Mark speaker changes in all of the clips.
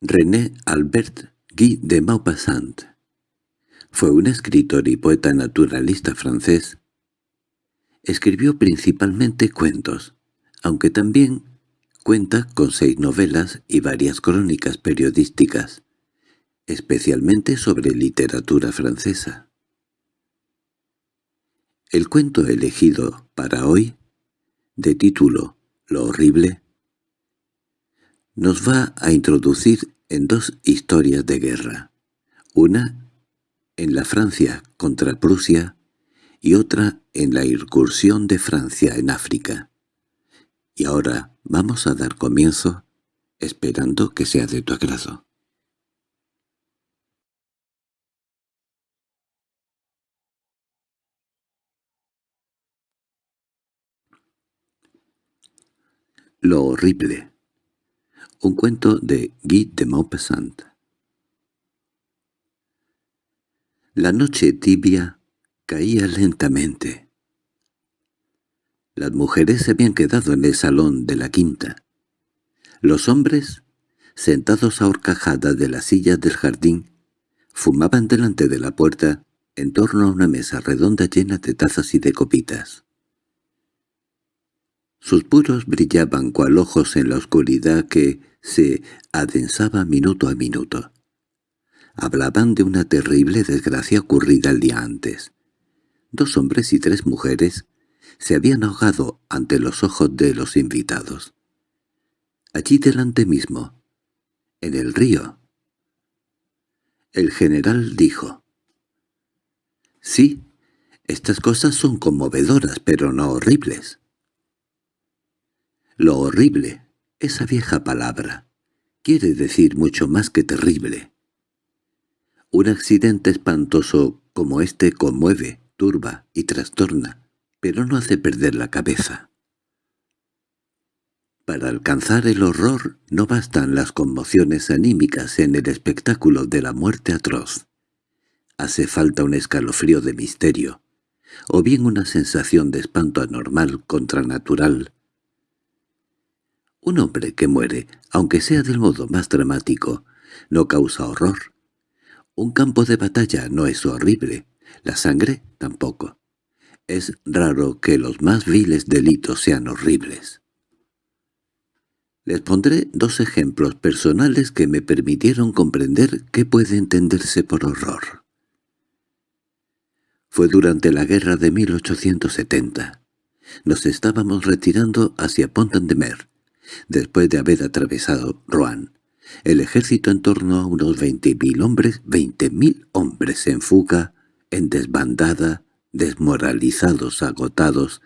Speaker 1: René Albert Guy de Maupassant fue un escritor y poeta naturalista francés. Escribió principalmente cuentos, aunque también cuenta con seis novelas y varias crónicas periodísticas, especialmente sobre literatura francesa. El cuento elegido para hoy, de título Lo horrible, nos va a introducir en dos historias de guerra, una en la Francia contra Prusia y otra en la incursión de Francia en África. Y ahora vamos a dar comienzo, esperando que sea de tu agrado. Lo horrible un cuento de Guy de Maupassant. La noche tibia caía lentamente. Las mujeres se habían quedado en el salón de la quinta. Los hombres, sentados a horcajadas de las sillas del jardín, fumaban delante de la puerta en torno a una mesa redonda llena de tazas y de copitas. Sus puros brillaban cual ojos en la oscuridad que se adensaba minuto a minuto. Hablaban de una terrible desgracia ocurrida el día antes. Dos hombres y tres mujeres se habían ahogado ante los ojos de los invitados. Allí delante mismo, en el río. El general dijo, «Sí, estas cosas son conmovedoras, pero no horribles». Lo horrible, esa vieja palabra, quiere decir mucho más que terrible. Un accidente espantoso como este conmueve, turba y trastorna, pero no hace perder la cabeza. Para alcanzar el horror no bastan las conmociones anímicas en el espectáculo de la muerte atroz. Hace falta un escalofrío de misterio, o bien una sensación de espanto anormal, contranatural, un hombre que muere, aunque sea del modo más dramático, no causa horror. Un campo de batalla no es horrible, la sangre tampoco. Es raro que los más viles delitos sean horribles. Les pondré dos ejemplos personales que me permitieron comprender qué puede entenderse por horror. Fue durante la guerra de 1870. Nos estábamos retirando hacia Pont-de-Mer, Después de haber atravesado Rouen, el ejército en torno a unos veinte mil hombres, veinte mil hombres en fuga, en desbandada, desmoralizados, agotados,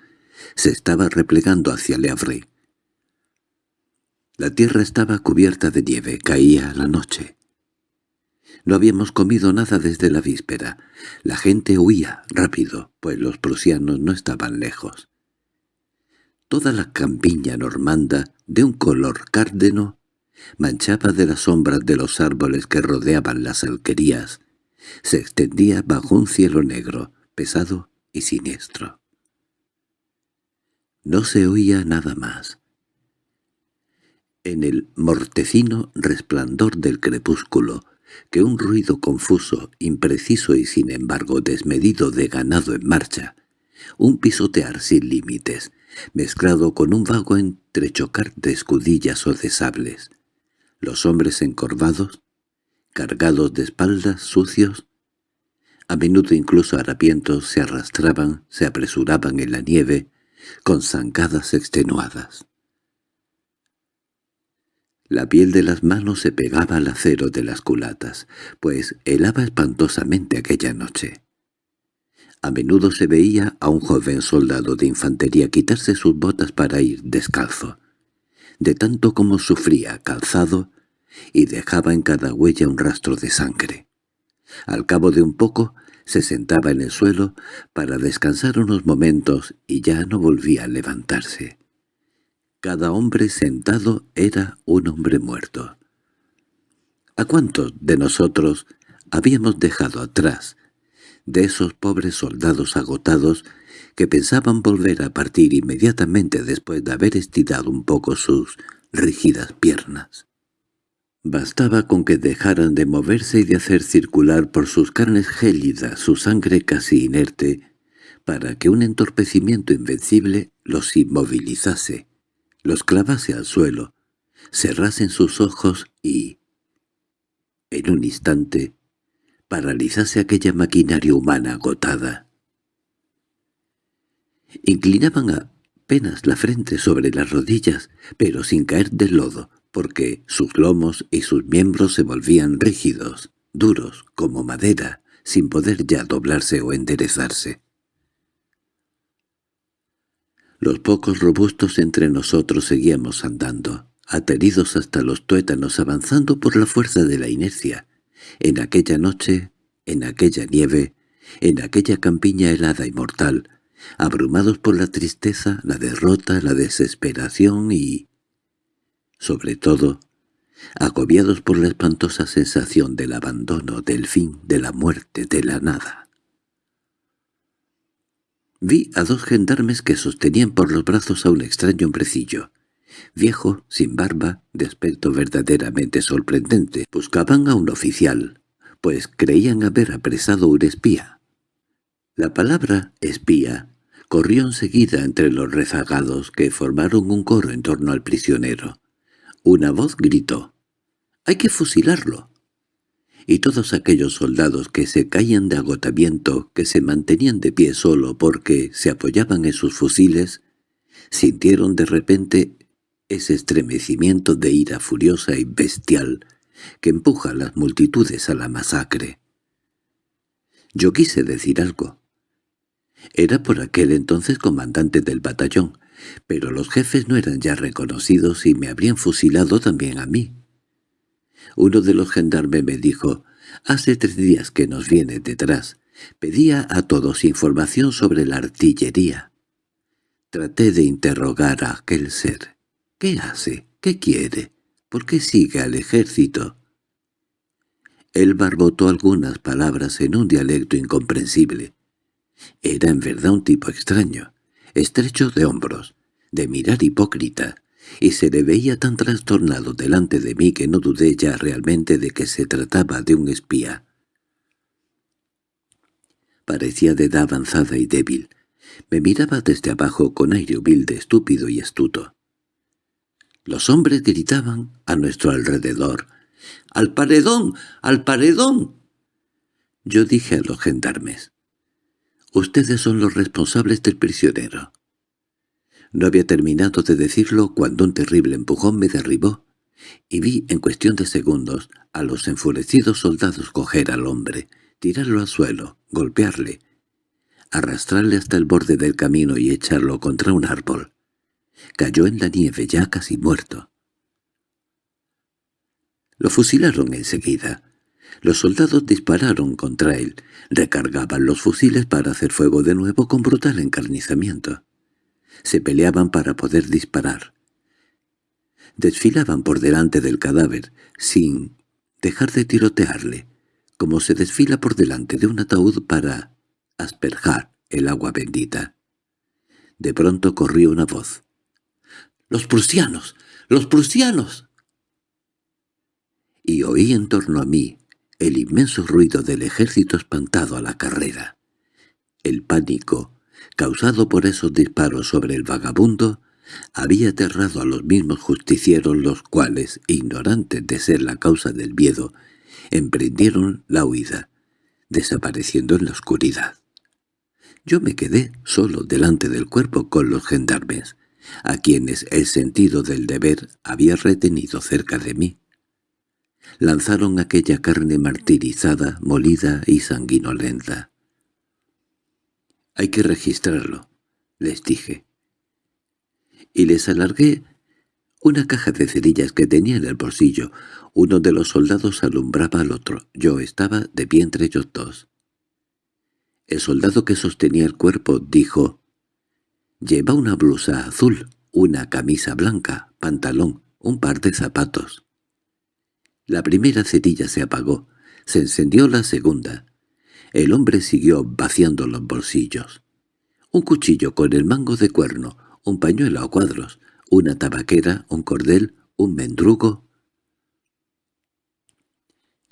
Speaker 1: se estaba replegando hacia Le Havre. La tierra estaba cubierta de nieve, caía la noche. No habíamos comido nada desde la víspera. La gente huía rápido, pues los prusianos no estaban lejos. Toda la campiña normanda, de un color cárdeno, manchaba de las sombras de los árboles que rodeaban las alquerías, se extendía bajo un cielo negro, pesado y siniestro. No se oía nada más. En el mortecino resplandor del crepúsculo, que un ruido confuso, impreciso y sin embargo desmedido de ganado en marcha, un pisotear sin límites, mezclado con un vago entrechocar de escudillas o de sables. Los hombres encorvados, cargados de espaldas, sucios, a menudo incluso harapientos se arrastraban, se apresuraban en la nieve, con zancadas extenuadas. La piel de las manos se pegaba al acero de las culatas, pues helaba espantosamente aquella noche. A menudo se veía a un joven soldado de infantería quitarse sus botas para ir descalzo, de tanto como sufría calzado, y dejaba en cada huella un rastro de sangre. Al cabo de un poco se sentaba en el suelo para descansar unos momentos y ya no volvía a levantarse. Cada hombre sentado era un hombre muerto. ¿A cuántos de nosotros habíamos dejado atrás de esos pobres soldados agotados que pensaban volver a partir inmediatamente después de haber estirado un poco sus rígidas piernas. Bastaba con que dejaran de moverse y de hacer circular por sus carnes gélidas su sangre casi inerte, para que un entorpecimiento invencible los inmovilizase, los clavase al suelo, cerrasen sus ojos y, en un instante, paralizase aquella maquinaria humana agotada. Inclinaban apenas la frente sobre las rodillas, pero sin caer del lodo, porque sus lomos y sus miembros se volvían rígidos, duros, como madera, sin poder ya doblarse o enderezarse. Los pocos robustos entre nosotros seguíamos andando, ateridos hasta los tuétanos avanzando por la fuerza de la inercia, en aquella noche, en aquella nieve, en aquella campiña helada y mortal, abrumados por la tristeza, la derrota, la desesperación y, sobre todo, agobiados por la espantosa sensación del abandono, del fin, de la muerte, de la nada. Vi a dos gendarmes que sostenían por los brazos a un extraño hombrecillo. Viejo, sin barba, de aspecto verdaderamente sorprendente. Buscaban a un oficial, pues creían haber apresado un espía. La palabra «espía» corrió enseguida entre los rezagados que formaron un coro en torno al prisionero. Una voz gritó «¡Hay que fusilarlo!» y todos aquellos soldados que se caían de agotamiento, que se mantenían de pie solo porque se apoyaban en sus fusiles, sintieron de repente ese estremecimiento de ira furiosa y bestial que empuja a las multitudes a la masacre. Yo quise decir algo. Era por aquel entonces comandante del batallón, pero los jefes no eran ya reconocidos y me habrían fusilado también a mí. Uno de los gendarmes me dijo, «Hace tres días que nos viene detrás. Pedía a todos información sobre la artillería». Traté de interrogar a aquel ser. «¿Qué hace? ¿Qué quiere? ¿Por qué sigue al ejército?» Él barbotó algunas palabras en un dialecto incomprensible. Era en verdad un tipo extraño, estrecho de hombros, de mirar hipócrita, y se le veía tan trastornado delante de mí que no dudé ya realmente de que se trataba de un espía. Parecía de edad avanzada y débil. Me miraba desde abajo con aire humilde, estúpido y astuto. Los hombres gritaban a nuestro alrededor. —¡Al paredón! ¡Al paredón! Yo dije a los gendarmes. «Ustedes son los responsables del prisionero. No había terminado de decirlo cuando un terrible empujón me derribó, y vi en cuestión de segundos a los enfurecidos soldados coger al hombre, tirarlo al suelo, golpearle, arrastrarle hasta el borde del camino y echarlo contra un árbol. Cayó en la nieve ya casi muerto. Lo fusilaron enseguida. Los soldados dispararon contra él, recargaban los fusiles para hacer fuego de nuevo con brutal encarnizamiento se peleaban para poder disparar. Desfilaban por delante del cadáver, sin dejar de tirotearle, como se desfila por delante de un ataúd para asperjar el agua bendita. De pronto corrió una voz. —¡Los prusianos! ¡Los prusianos! Y oí en torno a mí el inmenso ruido del ejército espantado a la carrera. El pánico, causado por esos disparos sobre el vagabundo, había aterrado a los mismos justicieros los cuales, ignorantes de ser la causa del miedo, emprendieron la huida, desapareciendo en la oscuridad. Yo me quedé solo delante del cuerpo con los gendarmes, a quienes el sentido del deber había retenido cerca de mí. Lanzaron aquella carne martirizada, molida y sanguinolenta. Hay que registrarlo, les dije. Y les alargué una caja de cerillas que tenía en el bolsillo. Uno de los soldados alumbraba al otro. Yo estaba de pie entre ellos dos. El soldado que sostenía el cuerpo dijo, «Lleva una blusa azul, una camisa blanca, pantalón, un par de zapatos». La primera cerilla se apagó. Se encendió la segunda. El hombre siguió vaciando los bolsillos. Un cuchillo con el mango de cuerno, un pañuelo a cuadros, una tabaquera, un cordel, un mendrugo.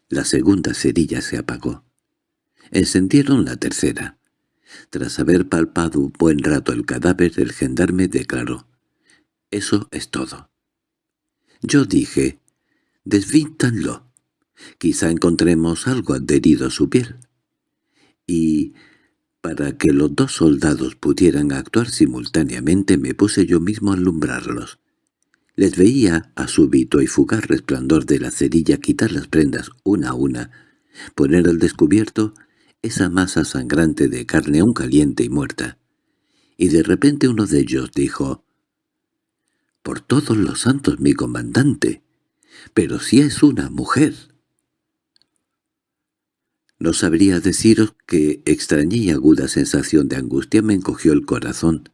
Speaker 1: La segunda cerilla se apagó. Encendieron la tercera. Tras haber palpado un buen rato el cadáver, el gendarme declaró, «Eso es todo». Yo dije, «Desvíntanlo. Quizá encontremos algo adherido a su piel». Y, para que los dos soldados pudieran actuar simultáneamente, me puse yo mismo a alumbrarlos. Les veía a súbito y fugaz resplandor de la cerilla quitar las prendas una a una, poner al descubierto esa masa sangrante de carne aún caliente y muerta. Y de repente uno de ellos dijo, «Por todos los santos, mi comandante, pero si es una mujer». No sabría deciros que extraña y aguda sensación de angustia me encogió el corazón.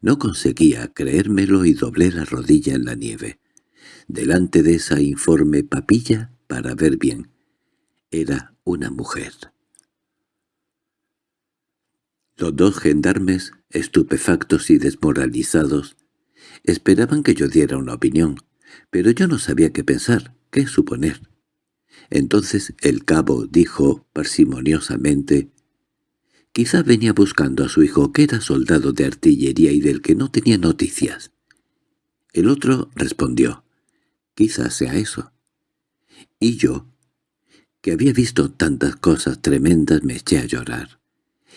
Speaker 1: No conseguía creérmelo y doblé la rodilla en la nieve, delante de esa informe papilla para ver bien. Era una mujer. Los dos gendarmes, estupefactos y desmoralizados, esperaban que yo diera una opinión, pero yo no sabía qué pensar, qué suponer. Entonces el cabo dijo parsimoniosamente, «Quizá venía buscando a su hijo que era soldado de artillería y del que no tenía noticias». El otro respondió, «Quizá sea eso». Y yo, que había visto tantas cosas tremendas, me eché a llorar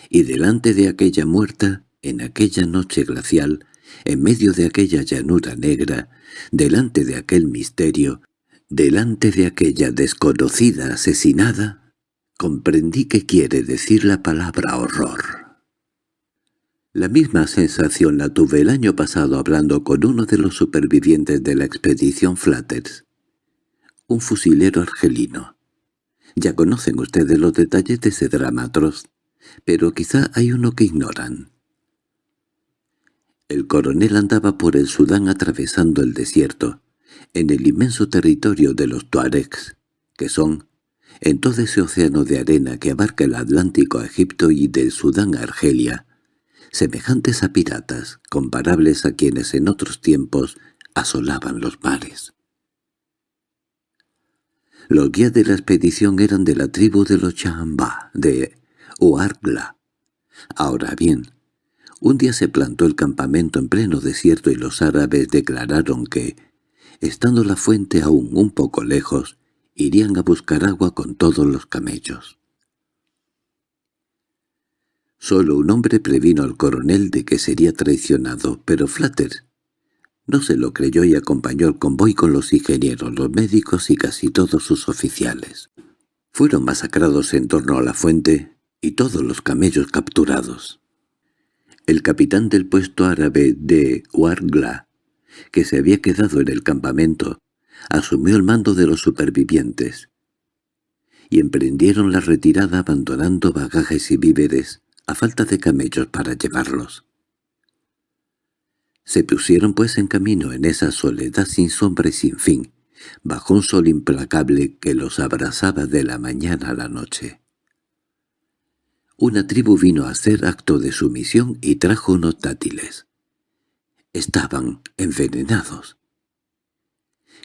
Speaker 1: y delante de aquella muerta, en aquella noche glacial, en medio de aquella llanura negra, delante de aquel misterio, delante de aquella desconocida asesinada, comprendí que quiere decir la palabra horror. La misma sensación la tuve el año pasado hablando con uno de los supervivientes de la expedición Flatters, un fusilero argelino. Ya conocen ustedes los detalles de ese drama pero quizá hay uno que ignoran. El coronel andaba por el Sudán atravesando el desierto, en el inmenso territorio de los Tuaregs, que son, en todo ese océano de arena que abarca el Atlántico a Egipto y del Sudán a Argelia, semejantes a piratas, comparables a quienes en otros tiempos asolaban los mares. Los guías de la expedición eran de la tribu de los Chamba, de o Argla. Ahora bien, un día se plantó el campamento en pleno desierto y los árabes declararon que, estando la fuente aún un poco lejos, irían a buscar agua con todos los camellos. Solo un hombre previno al coronel de que sería traicionado, pero Flatters no se lo creyó y acompañó al convoy con los ingenieros, los médicos y casi todos sus oficiales. Fueron masacrados en torno a la fuente y todos los camellos capturados. El capitán del puesto árabe de Wargla, que se había quedado en el campamento, asumió el mando de los supervivientes, y emprendieron la retirada abandonando bagajes y víveres, a falta de camellos para llevarlos. Se pusieron pues en camino en esa soledad sin sombra y sin fin, bajo un sol implacable que los abrazaba de la mañana a la noche. Una tribu vino a hacer acto de sumisión y trajo unos dátiles. Estaban envenenados.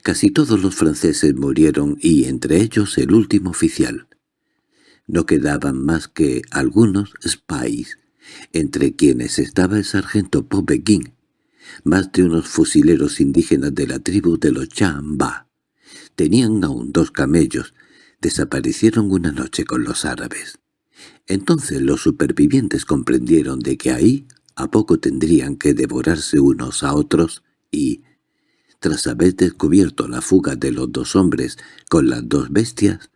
Speaker 1: Casi todos los franceses murieron y entre ellos el último oficial. No quedaban más que algunos spies, entre quienes estaba el sargento Popequín, más de unos fusileros indígenas de la tribu de los Chamba. Tenían aún dos camellos, desaparecieron una noche con los árabes. Entonces los supervivientes comprendieron de que ahí a poco tendrían que devorarse unos a otros y, tras haber descubierto la fuga de los dos hombres con las dos bestias,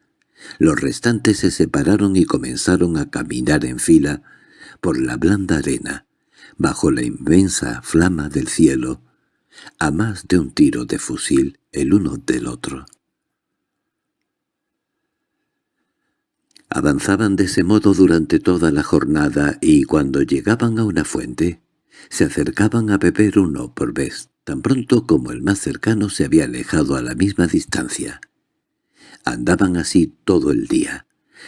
Speaker 1: los restantes se separaron y comenzaron a caminar en fila por la blanda arena, bajo la inmensa flama del cielo, a más de un tiro de fusil el uno del otro. Avanzaban de ese modo durante toda la jornada y cuando llegaban a una fuente, se acercaban a beber uno por vez, tan pronto como el más cercano se había alejado a la misma distancia. Andaban así todo el día,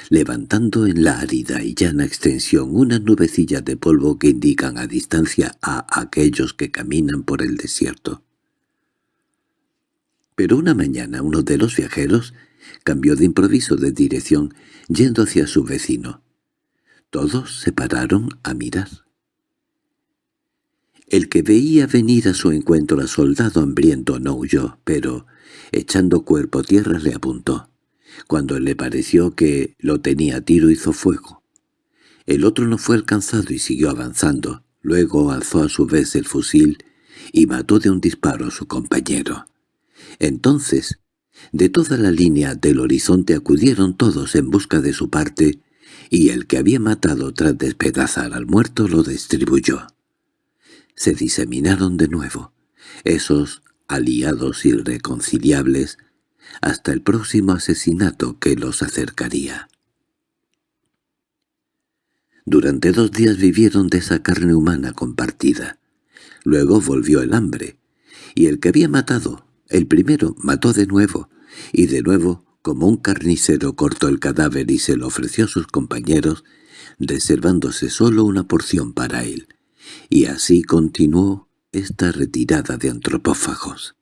Speaker 1: levantando en la árida y llana extensión una nubecilla de polvo que indican a distancia a aquellos que caminan por el desierto. Pero una mañana uno de los viajeros cambió de improviso de dirección, yendo hacia su vecino. Todos se pararon a mirar. El que veía venir a su encuentro al soldado hambriento no huyó, pero, echando cuerpo a tierra, le apuntó. Cuando le pareció que lo tenía a tiro hizo fuego. El otro no fue alcanzado y siguió avanzando. Luego alzó a su vez el fusil y mató de un disparo a su compañero. Entonces, de toda la línea del horizonte acudieron todos en busca de su parte, y el que había matado tras despedazar al muerto lo distribuyó. Se diseminaron de nuevo, esos aliados irreconciliables, hasta el próximo asesinato que los acercaría. Durante dos días vivieron de esa carne humana compartida. Luego volvió el hambre, y el que había matado, el primero, mató de nuevo, y de nuevo, como un carnicero cortó el cadáver y se lo ofreció a sus compañeros, reservándose solo una porción para él. Y así continuó esta retirada de antropófagos.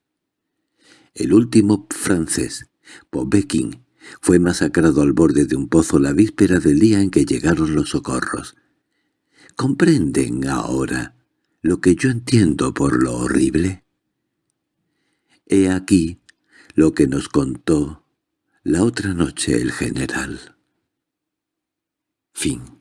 Speaker 1: El último francés, Pobekin, fue masacrado al borde de un pozo la víspera del día en que llegaron los socorros. ¿Comprenden ahora lo que yo entiendo por lo horrible? He aquí lo que nos contó la otra noche el general. Fin